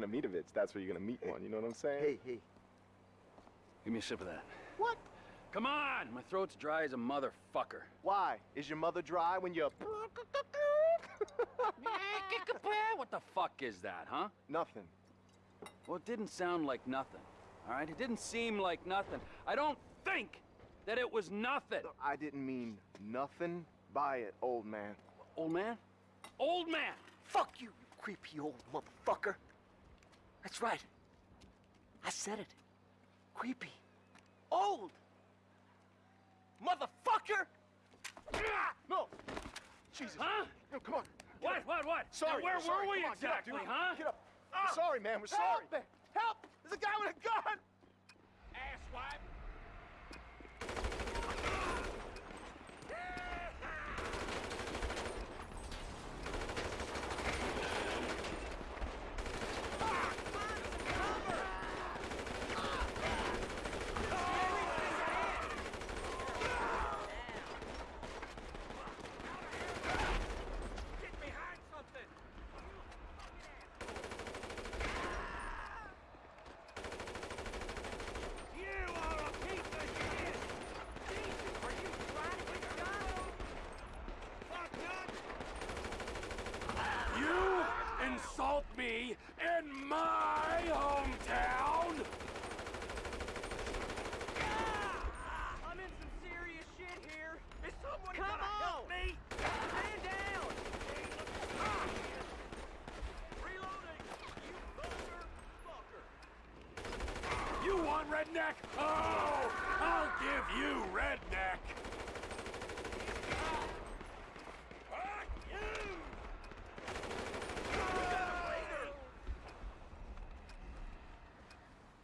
gonna meet a bitch, that's where you're gonna meet one. You know what I'm saying? Hey, hey. Give me a sip of that. What? Come on! My throat's dry as a motherfucker. Why? Is your mother dry when you're... what the fuck is that, huh? Nothing. Well, it didn't sound like nothing. All right? It didn't seem like nothing. I don't think that it was nothing. I didn't mean nothing by it, old man. Old man? Old man! Fuck you, you creepy old motherfucker. That's right. I said it. Creepy. Old. Motherfucker! No! Jesus. Huh? No, come on. What, what, what? Sorry. Now, where sorry. were we Come on, get up, exactly, huh? Get up. We're sorry, man. We're sorry. Help me! Help! There's a guy with a gun! Asswipe! Get behind something! You are a piece of shit! Jesus, are you trying to get shot? Fuck nuts! You insult me in my hometown? Ah, I'm in some serious shit here! Is someone Come gonna on! help me? Stand down! Reloading! You motherfucker! You want redneck? Oh, I'll give you redneck. Fuck you!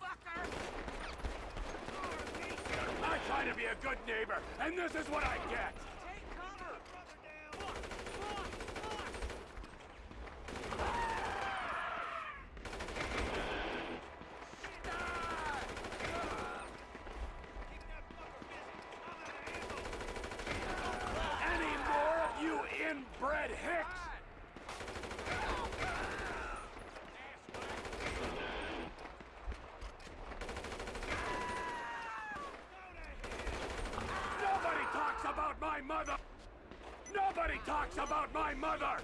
Fucker! I try to be a good neighbor, and this is what I get. Any more you inbred hicks? mother! Nobody talks about my mother!